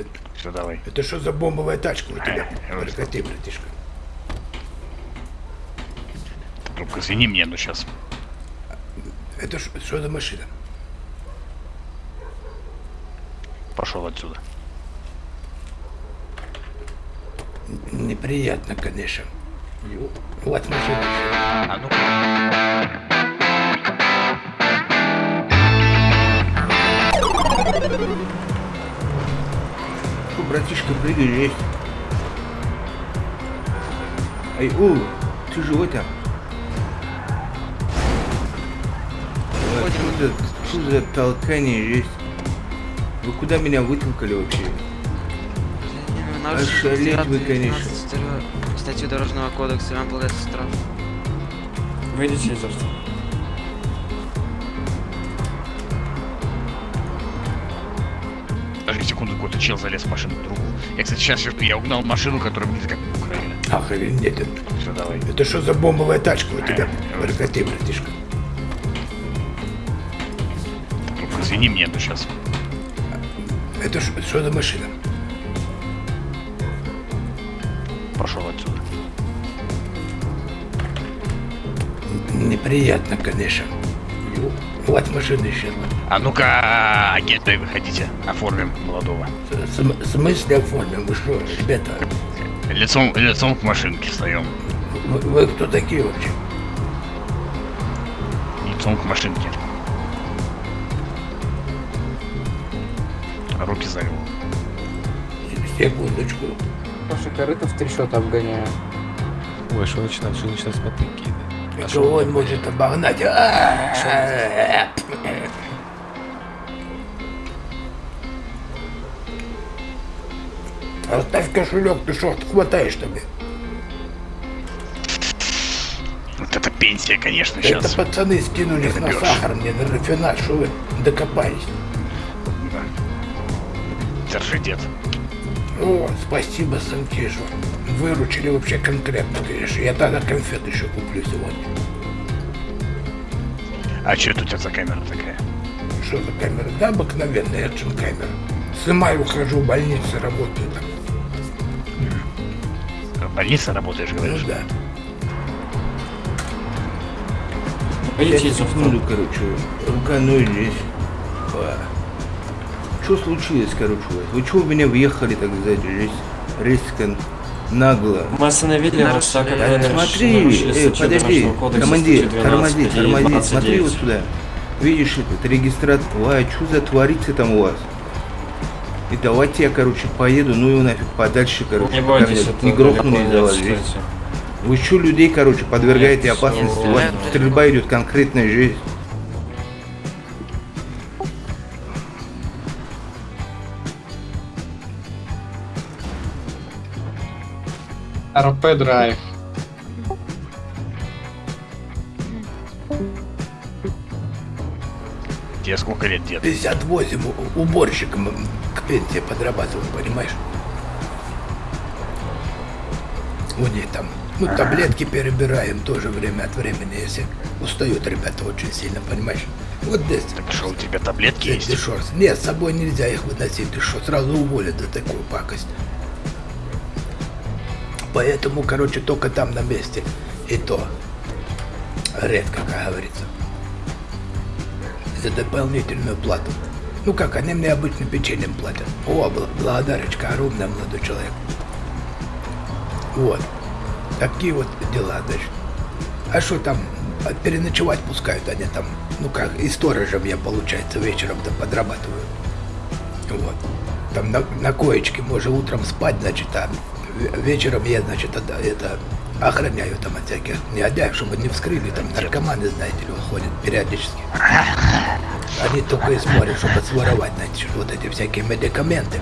это? Все, давай. Это что за бомбовая тачка у тебя? Ай, вот Прекрати, братишка. Трубка, извини мне, но сейчас. Это что за машина? Пошел отсюда. Неприятно, конечно. Вот машина. А ну Фу, братишка, прыгай, есть. Ай, о, ты живой там? А, Что за, что за толкание есть? Вы куда меня вытолкали вообще? Ошалеть вы, конечно. Статью Дорожного кодекса вам полагается штраф. Выйдите из авто. Какой-то чел залез в машину к другу. Я, кстати, сейчас я угнал машину, которую мне как украли. Охренеть. это. Все, давай. Это что за бомбовая тачка у тебя? Прекрати, братишка. Трубка, извини мне, но сейчас. Это что за машина? Пошел отсюда. Неприятно, конечно. Вот машина исчезла. А ну-ка, агенты, выходите. Оформим молодого. В смысле оформим? Вы что, ребята? Лицом, лицом к машинке встаем. Вы, вы кто такие вообще? Лицом к машинке. Руки за него. Секундочку. Паша корыто в три счета обгоняю. Ой, что начинать, что начинать с мотыки? Кого он может обогнать? А-а-а! Оставь кошелек, ты что, хватаешь тебе? Вот это пенсия, конечно, Это сейчас. пацаны скинулись на сахар, мне на рафинад, что вы докопались. Держи, дед. О, спасибо, Сантижу. Выручили вообще конкретно, конечно. Я тогда конфет еще куплю сегодня. А что это у тебя за камера такая? Что за камера? Да, обыкновенная экшн камера. Снимаю, ухожу в больницу, работаю там. В больнице работаешь, Ну говоришь? да. Я из авто. секунду, короче, рука ной здесь. Что случилось, короче, у вас? Вы чего в меня въехали, так сказать, здесь резко, нагло? Мы остановили вас, так как А, вы смотри, э, подожди, командир, статью 12 тормози, тормози, 29. смотри вот сюда. Видишь этот регистратор, ой, что за творится там у вас? И давайте я, короче, поеду, ну его нафиг подальше, короче. Не бойтесь, это не грохнули не вас здесь. Вы что людей, короче, подвергаете опасности? всё. У вас стрельба идет конкретная жизнь. РП драйв. Тебе сколько лет, дед? 58 у- уборщиком к пенсии подрабатываю, понимаешь? У них там, ну, таблетки перебираем тоже время от времени, если устают ребята очень сильно, понимаешь? Вот здесь. Так что у тебя таблетки ты есть? шо, Нет, с собой нельзя их выносить, ты что, сразу уволят за такую пакость. Поэтому, короче, только там на месте. И то редко, как говорится. За дополнительную плату. Ну как, они мне обычно печеньем платят. О, бл- благодарочка, огромная, молодой человек. Вот. Такие вот дела, значит. А что там, а переночевать пускают они там, ну как, и сторожем я, получается, вечером-то подрабатываю. Вот. Там на, на коечке можно утром спать, значит, а вечером я, значит, это, охраняю там от всяких негодяев, чтобы не вскрыли, там наркоманы, знаете ли, выходят периодически. Они только и смотрят, чтобы своровать, знаете, вот эти всякие медикаменты.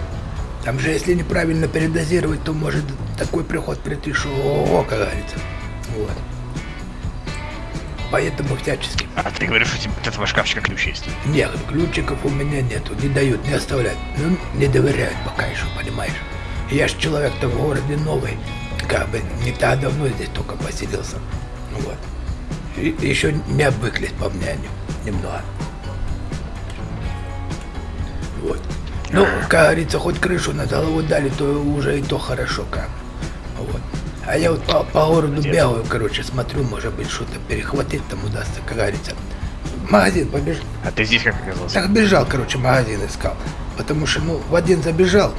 Там же, если неправильно передозировать, то может такой приход прийти, что, о, как говорится. Вот. Поэтому всячески. А ты говоришь, у тебя от этого шкафчика ключ есть? Нет, ключиков у меня нету, не дают, не оставляют. Ну, не доверяют пока еще, понимаешь? Я ж человек-то в городе новый, как бы не так давно здесь только поселился. Вот. И, еще не обвыклись по мне они немного. Вот. Ну, как говорится, хоть крышу над головой дали, то уже и то хорошо как. Вот. А я вот по, по городу бегаю, короче, смотрю, может быть, что-то перехватить там удастся, как говорится. Магазин побежал. А ты здесь как оказался? Так бежал, короче, магазин искал. Потому что, ну, в один забежал,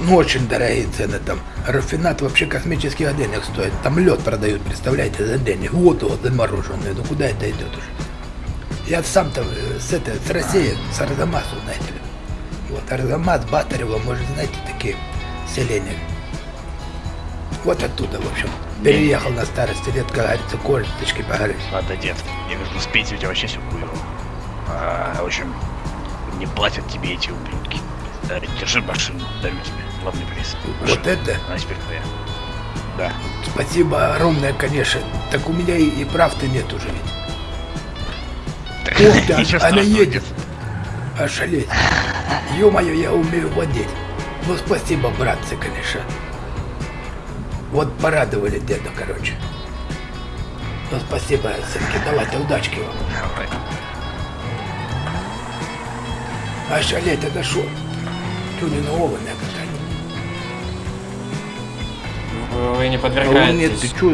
ну, очень дорогие цены там. Рафинат вообще космических денег стоит. Там лед продают, представляете, за денег. Вот вот замороженный. Ну, куда это идет уже? Я сам-то э, с этой, с России, с Арзамасу, знаете ли. Вот, Арзамас, Батарево, может, знаете, такие селения. Вот оттуда, в общем. Переехал на старости лет, как говорится, кольточки погорели. Ладно, дед, я говорю, ну с пенсией у тебя вообще все хуево. А, в общем, не платят тебе эти ублюдки. Да, держи машину, дарю тебе. Главный приз. Вот это? Она теперь твоя. Да. Спасибо огромное, конечно. Так у меня и, и прав-то нет уже ведь. Ух ты, она едет. Ошалеть. Ё-моё, я умею водить. Ну, спасибо, братцы, конечно. Вот порадовали деда, короче. Ну, спасибо, сынки, давайте, удачки вам. Давай. Ошалеть, это шо? Тюнингованная Вы, не А нет, подвергаетесь. ты чё?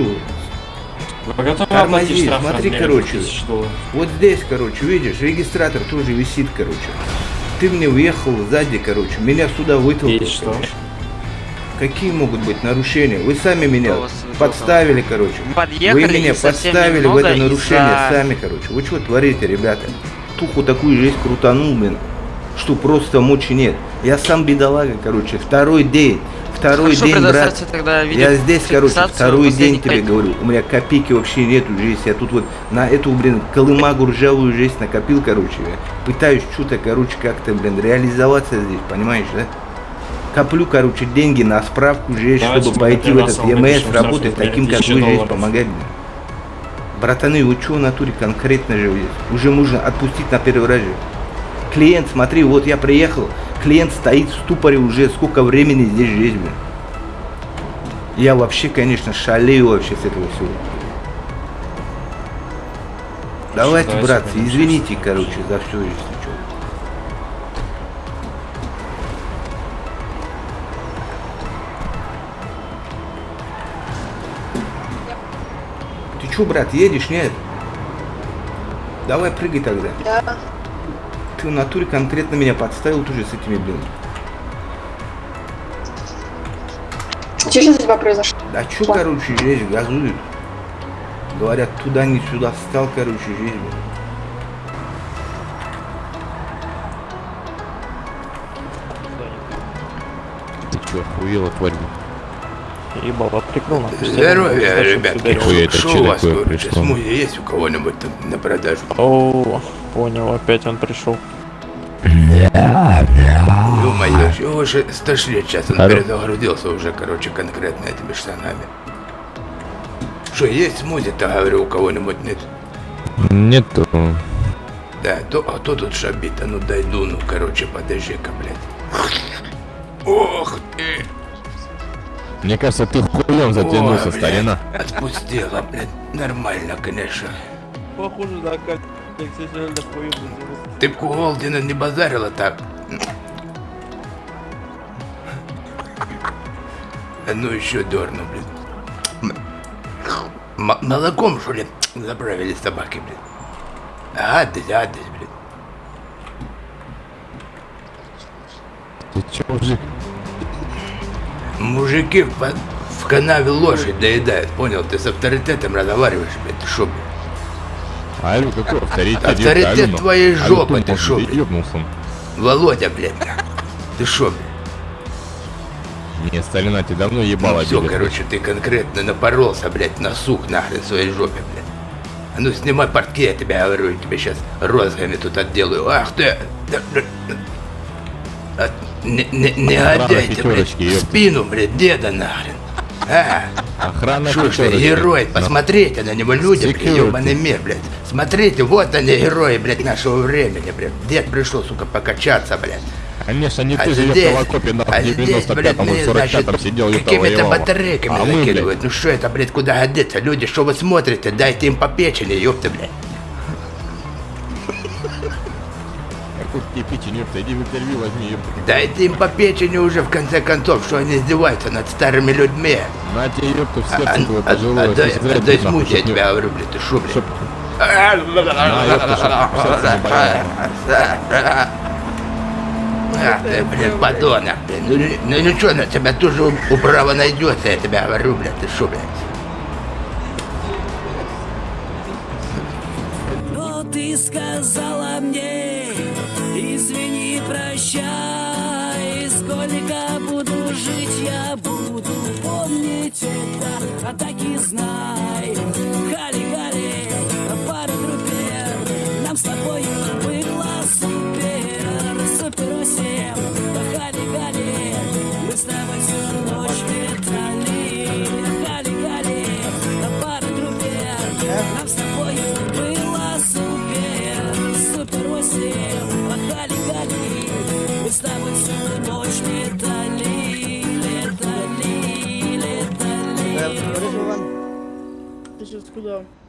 Вы готовы Тормози, оплатить штраф смотри, короче. 2000 долларов? Вот здесь, короче, видишь, регистратор тоже висит, короче. Ты мне въехал сзади, короче, меня сюда вытолкнул. И что? короче. Какие могут быть нарушения? Вы сами меня Кто подставили, короче. Подъехали Вы меня подставили в это нарушение из-за- сами, короче. Вы что творите, ребята? Туху такую жизнь крутанул, блин, что просто мочи нет. Я сам бедолага, короче, второй день. Второй Хорошо, день, брат. тогда Я здесь, короче, второй день тебе пять говорю. У меня копейки вообще нету здесь. Я тут вот на эту, блин, колымагу ржавую жизнь накопил, короче. Я пытаюсь что-то, короче, как-то, блин, реализоваться здесь, понимаешь, да? Коплю, короче, деньги на справку здесь, Давайте чтобы пойти в этот ЕМС, работать таким, как 1000 вы здесь, долларов. помогать, блин. Братаны, вы что в натуре конкретно же здесь? Уже можно отпустить на первый раз же. Клиент, смотри, вот я приехал, клиент стоит в ступоре уже сколько времени здесь жизнь, блин. Я вообще, конечно, шалею вообще с этого всего. Давайте, давайте братцы, пойдем извините, короче, за все, если что. Ты чё, брат, едешь, нет? Давай прыгай тогда. Да. Ты в натуре конкретно меня подставил тоже с этими, блин. Что сейчас у тебя произошло? Да чё, короче, здесь газуют? Говорят, туда не сюда встал, короче, здесь, блин. Ты чё, охуела, тварь? Ебало, прикол на Здоровья, ребятки. Нихуя, это Что чё у вас, пришло? смузи есть у кого-нибудь там на продажу? О, понял, опять он пришел. Ё-моё, чего же стошли сейчас, он Алло. перезагрузился уже, короче, конкретно этими штанами. Что, есть смузи-то, говорю, у кого-нибудь нет? Нету. Да, то, а то тут шабит, а ну дай дуну, короче, подожди-ка, блядь. Ох ты! Мне кажется, ты хуем затянулся, блядь, старина. Отпустила, блядь, нормально, конечно. Похоже на как хуй Ты б у Голдина не базарила так. А ну еще дерну, блин. М- молоком, что ли, заправили собаки, блин. Гадость, гадость, блин. Ты чё, мужик? Мужики в, в канаве лошадь доедают, понял? Ты с авторитетом разговариваешь, блядь, ты шо, блядь? Алю, какой авторитет? Авторитет Алю, ну. твоей жопы, ты шо, ёбнулся? Володя, блядь. Ты шо, блядь? Не, старина, ты давно ебало все, обидел. короче, ты конкретно напоролся, блядь, на сук нахрен своей жопе, блядь. А ну снимай портки, я тебе говорю, я тебе сейчас розгами тут отделаю. Ах ты! А, Не, не, не блядь, в спину, блядь, деда нахрен. А, Охрана что ж ты, герой, Ну, посмотрите на него, люди, блядь, ебаный мир, блядь. Смотрите, вот они, герои, блядь, нашего времени, блядь. Дед пришел, сука, покачаться, блядь. Конечно, не а ты здесь, же, здесь, Локопе, на а 95-м, 45-м сидел и Какими-то батарейками а закидывают. Ну что это, блядь, куда годится? Люди, что вы смотрите? Дайте им по печени, ёпта, блядь. Какую печень, ёпта, иди в интервью возьми, ёпта. Дайте им по печени уже, в конце концов, что они издеваются над старыми людьми. На тебе, ёпта, в а, сердце а, твое а, пожилое. Отдай, отдай, отдай смуть, я тебя говорю, блядь, ты шо, блядь. А, ты, блин, подонок, блин. Ну, ну, ну, ну ничего, на тебя тоже управа найдется, я тебя говорю, блядь, ты шо, блядь. Но ты сказала мне, извини, прощай, сколько буду жить, я буду помнить это, а так и знай. Valeu!